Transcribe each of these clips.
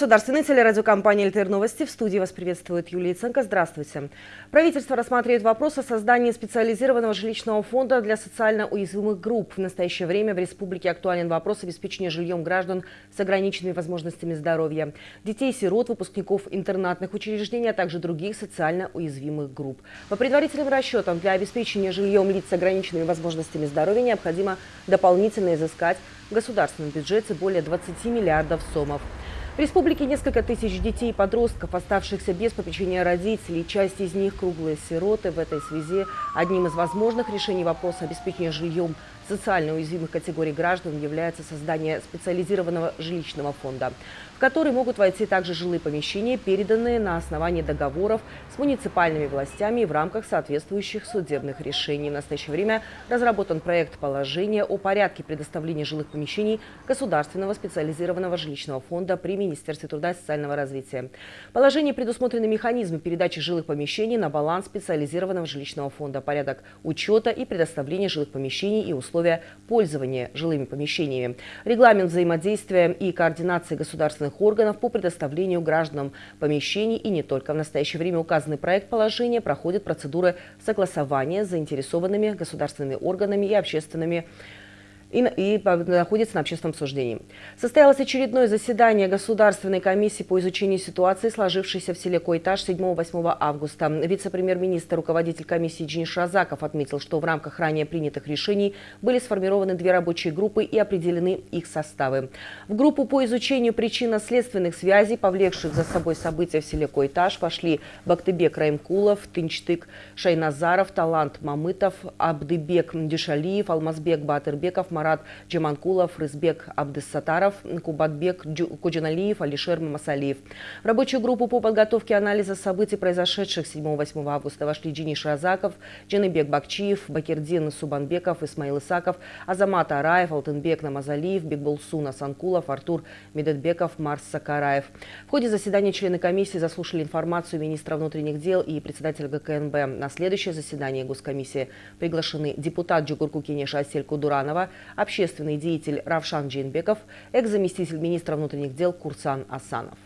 эфире государственной телерадиокомпании «ЛТР Новости». В студии вас приветствует Юлия Ценко. Здравствуйте. Правительство рассматривает вопрос о создании специализированного жилищного фонда для социально уязвимых групп. В настоящее время в республике актуален вопрос обеспечения жильем граждан с ограниченными возможностями здоровья, детей-сирот, выпускников интернатных учреждений, а также других социально уязвимых групп. По предварительным расчетам, для обеспечения жильем лиц с ограниченными возможностями здоровья необходимо дополнительно изыскать в государственном бюджете более 20 миллиардов сомов. В республике несколько тысяч детей и подростков, оставшихся без попечения родителей. Часть из них круглые сироты. В этой связи одним из возможных решений вопроса обеспечения жильем социально уязвимых категорий граждан является создание специализированного жилищного фонда, в который могут войти также жилые помещения, переданные на основании договоров с муниципальными властями в рамках соответствующих судебных решений. В настоящее время разработан проект положения о порядке предоставления жилых помещений Государственного специализированного жилищного фонда при Министерстве труда и социального развития. В положении предусмотрены механизмы передачи жилых помещений на баланс специализированного жилищного фонда, порядок учета и предоставления жилых помещений и условий условия пользования жилыми помещениями, регламент взаимодействия и координации государственных органов по предоставлению гражданам помещений и не только. В настоящее время указанный проект положения проходит процедуры согласования с заинтересованными государственными органами и общественными и, и находится на общественном обсуждении. Состоялось очередное заседание Государственной комиссии по изучению ситуации, сложившейся в селе Койтаж 7-8 августа. Вице-премьер-министр, руководитель комиссии Денис Шазаков отметил, что в рамках ранее принятых решений были сформированы две рабочие группы и определены их составы. В группу по изучению причинно-следственных связей, повлекших за собой события в селе Койтаж, вошли Бактыбек Раймкулов, Тынчтык Шайназаров, Талант Мамытов, Абдыбек Дюшалиев, Алмазбек Батырбеков, Марат Джаманкулов, Рызбек Абдыссатаров, Кубатбек Куджаналиев, Алишер Мамасалиев. В рабочую группу по подготовке анализа событий, произошедших 7-8 августа, вошли Джиниш Разаков, Джаныбек Бакчиев, Бакирдин Субанбеков, Исмаил Исаков, Азамат Араев, Алтынбек Намазалиев, Бекбулсун Асанкулов, Артур Медетбеков, Марс Сакараев. В ходе заседания члены комиссии заслушали информацию министра внутренних дел и председателя ГКНБ. На следующее заседание Госкомиссии приглашены депутат Джугурку Кенеша Асель Кудуранова, общественный деятель Равшан Джинбеков, экс-заместитель министра внутренних дел Курсан Асанов.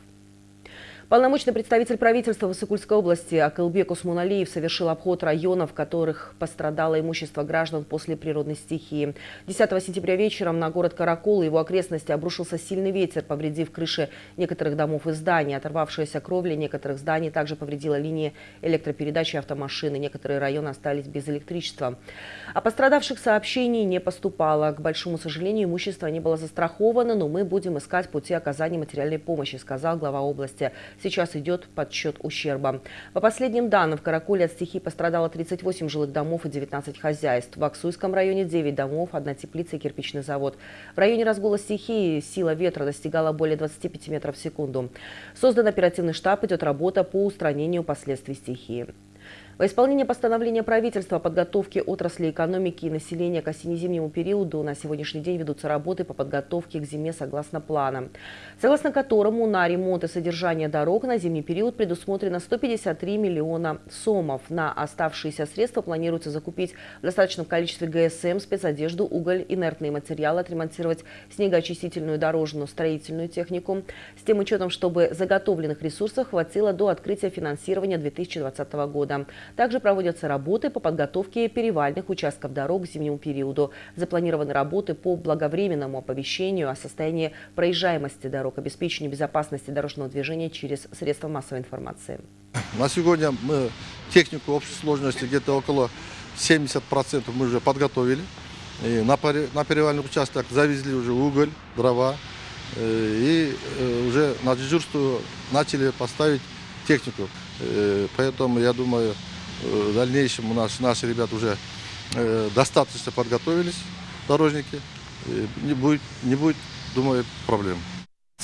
Полномочный представитель правительства Высокульской области Акылбек Усмуналиев совершил обход районов, в которых пострадало имущество граждан после природной стихии. 10 сентября вечером на город Каракол и его окрестности обрушился сильный ветер, повредив крыши некоторых домов и зданий. Оторвавшаяся кровля некоторых зданий также повредила линии электропередачи автомашины. Некоторые районы остались без электричества. О пострадавших сообщений не поступало. К большому сожалению, имущество не было застраховано, но мы будем искать пути оказания материальной помощи, сказал глава области. Сейчас идет подсчет ущерба. По последним данным, в Каракуле от стихии пострадало 38 жилых домов и 19 хозяйств. В Аксуйском районе 9 домов, одна теплица и кирпичный завод. В районе разгула стихии сила ветра достигала более 25 метров в секунду. Создан оперативный штаб, идет работа по устранению последствий стихии. Во исполнение постановления правительства о подготовке отрасли экономики и населения к осенне-зимнему периоду на сегодняшний день ведутся работы по подготовке к зиме согласно плана, согласно которому на ремонт и содержание дорог на зимний период предусмотрено 153 миллиона сомов. На оставшиеся средства планируется закупить в достаточном количестве ГСМ, спецодежду, уголь, инертные материалы, отремонтировать снегоочистительную дорожную строительную технику с тем учетом, чтобы заготовленных ресурсов хватило до открытия финансирования 2020 года. Также проводятся работы по подготовке перевальных участков дорог к зимнему периоду. Запланированы работы по благовременному оповещению о состоянии проезжаемости дорог, обеспечению безопасности дорожного движения через средства массовой информации. На сегодня мы технику общей сложности где-то около 70% мы уже подготовили. И на, на перевальный участок завезли уже уголь, дрова. Э, и э, уже на дежурство начали поставить технику. Э, поэтому я думаю, в дальнейшем у нас наши ребята уже э, достаточно подготовились, дорожники. Не будет, не будет, думаю, проблем.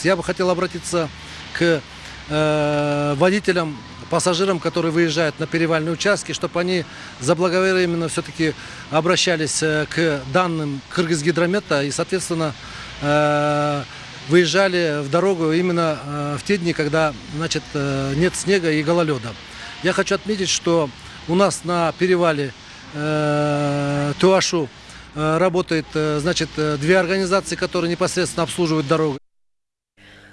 Я бы хотел обратиться к э, водителям, пассажирам, которые выезжают на перевальные участки, чтобы они заблаговременно все-таки обращались э, к данным Кыргызгидромета и, соответственно, э, выезжали в дорогу именно э, в те дни, когда значит, э, нет снега и гололеда. Я хочу отметить, что у нас на перевале э, Туашу э, работает э, значит, две организации, которые непосредственно обслуживают дорогу.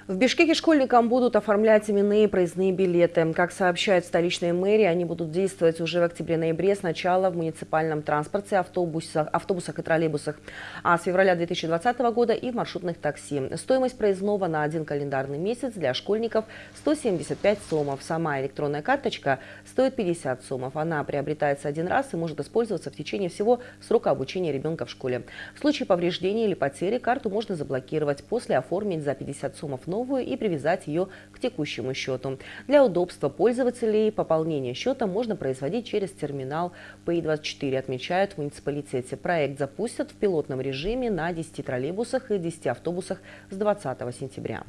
В Бишкеке школьникам будут оформлять именные проездные билеты. Как сообщает столичная мэрия, они будут действовать уже в октябре-ноябре сначала в муниципальном транспорте, автобусах, автобусах и троллейбусах, а с февраля 2020 года и в маршрутных такси. Стоимость проездного на один календарный месяц для школьников 175 сомов. Сама электронная карточка стоит 50 сомов. Она приобретается один раз и может использоваться в течение всего срока обучения ребенка в школе. В случае повреждения или потери карту можно заблокировать, после оформить за 50 сомов новую новую и привязать ее к текущему счету. Для удобства пользователей пополнение счета можно производить через терминал Pay24, отмечают в муниципалитете. Проект запустят в пилотном режиме на 10 троллейбусах и 10 автобусах с 20 сентября.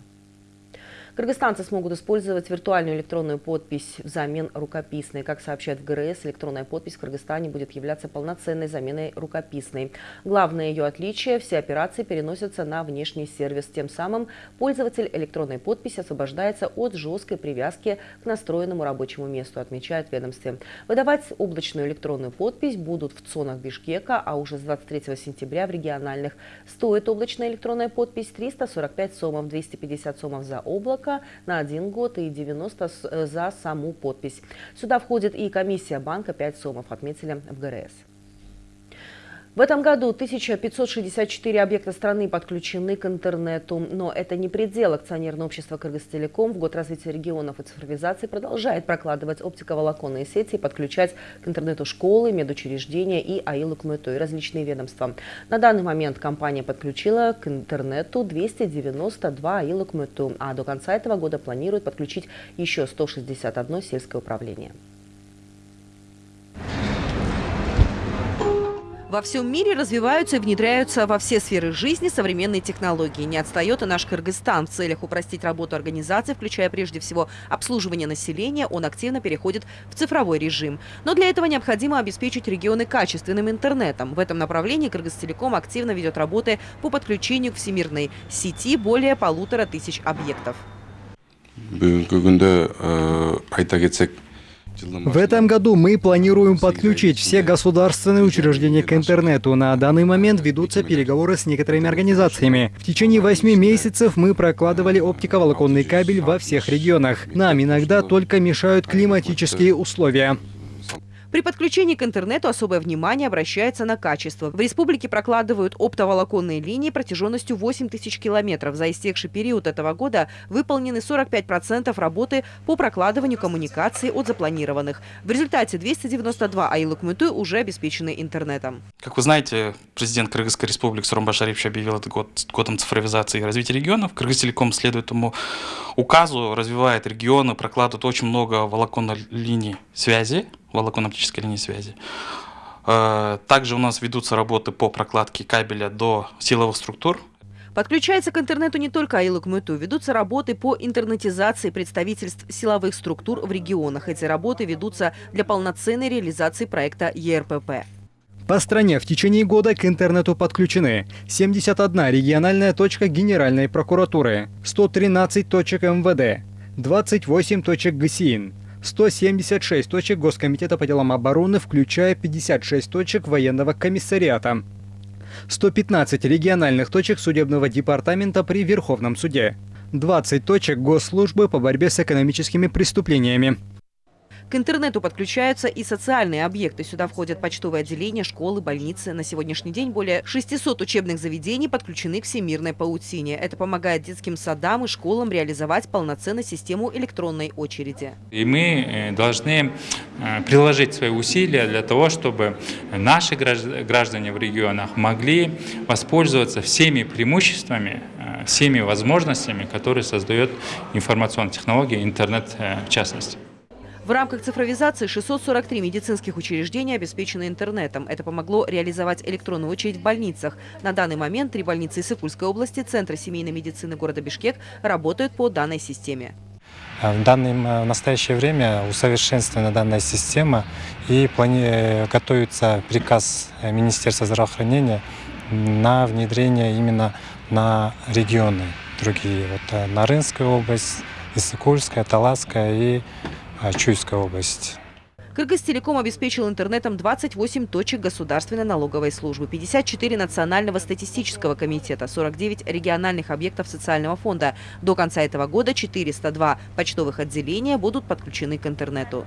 Кыргызстанцы смогут использовать виртуальную электронную подпись взамен рукописной. Как сообщает в ГРС, электронная подпись в Кыргызстане будет являться полноценной заменой рукописной. Главное ее отличие – все операции переносятся на внешний сервис. Тем самым пользователь электронной подписи освобождается от жесткой привязки к настроенному рабочему месту, отмечает ведомстве. Выдавать облачную электронную подпись будут в ЦОНах Бишкека, а уже с 23 сентября в региональных. Стоит облачная электронная подпись 345 сомов, 250 сомов за облако, банка на один год и 90 э, за саму подпись. Сюда входит и комиссия банка 5 сомов, отметили в ГРС. В этом году 1564 объекта страны подключены к интернету. Но это не предел. Акционерное общество «Кыргызтелеком» в год развития регионов и цифровизации продолжает прокладывать оптиковолоконные сети и подключать к интернету школы, медучреждения и АИЛ и различные ведомства. На данный момент компания подключила к интернету 292 АИЛ а до конца этого года планирует подключить еще 161 сельское управление. Во всем мире развиваются и внедряются во все сферы жизни современные технологии. Не отстает и наш Кыргызстан. В целях упростить работу организации, включая прежде всего обслуживание населения, он активно переходит в цифровой режим. Но для этого необходимо обеспечить регионы качественным интернетом. В этом направлении Кыргызтелеком активно ведет работы по подключению к всемирной сети более полутора тысяч объектов. В этом году мы планируем подключить все государственные учреждения к интернету. На данный момент ведутся переговоры с некоторыми организациями. В течение восьми месяцев мы прокладывали оптиковолоконный кабель во всех регионах. Нам иногда только мешают климатические условия. При подключении к интернету особое внимание обращается на качество. В республике прокладывают оптоволоконные линии протяженностью 8 тысяч километров. За истекший период этого года выполнены 45% работы по прокладыванию коммуникаций от запланированных. В результате 292 айлык муты уже обеспечены интернетом. Как вы знаете, президент Кыргызской республики Сурумбаш Шарипович объявил этот год годом цифровизации и развития регионов. Кыргызтелеком следует этому указу, развивает регионы, прокладывает очень много волоконных линий связи волоконно-оптической линии связи. Э, также у нас ведутся работы по прокладке кабеля до силовых структур. Подключается к интернету не только АИЛ КМТУ. Ведутся работы по интернетизации представительств силовых структур в регионах. Эти работы ведутся для полноценной реализации проекта ЕРПП. По стране в течение года к интернету подключены 71 региональная точка Генеральной прокуратуры, 113 точек МВД, 28 точек ГСИН, 176 точек Госкомитета по делам обороны, включая 56 точек военного комиссариата. 115 региональных точек судебного департамента при Верховном суде. 20 точек госслужбы по борьбе с экономическими преступлениями. К интернету подключаются и социальные объекты. Сюда входят почтовые отделения, школы, больницы. На сегодняшний день более 600 учебных заведений подключены к всемирной паутине. Это помогает детским садам и школам реализовать полноценную систему электронной очереди. И мы э, должны э, приложить свои усилия для того, чтобы наши граждане в регионах могли воспользоваться всеми преимуществами, э, всеми возможностями, которые создает информационная технология, интернет в частности. В рамках цифровизации 643 медицинских учреждений обеспечены интернетом. Это помогло реализовать электронную очередь в больницах. На данный момент три больницы Сыкульской области, Центра семейной медицины города Бишкек работают по данной системе. А в, данном, э, в настоящее время усовершенствована данная система и плани... готовится приказ Министерства здравоохранения на внедрение именно на регионы другие. Вот э, Нарынская область, Иссыкульская, Таласская и Чуйская область. Кыргызтелеком обеспечил интернетом 28 точек государственной налоговой службы, 54 национального статистического комитета, 49 региональных объектов социального фонда. До конца этого года 402 почтовых отделения будут подключены к интернету.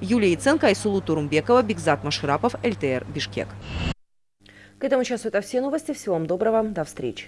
Юлия Яценко, Айсулу Турумбекова, Бигзат Маширапов, ЛТР, Бишкек. К этому часу это все новости. Всего вам доброго. До встречи.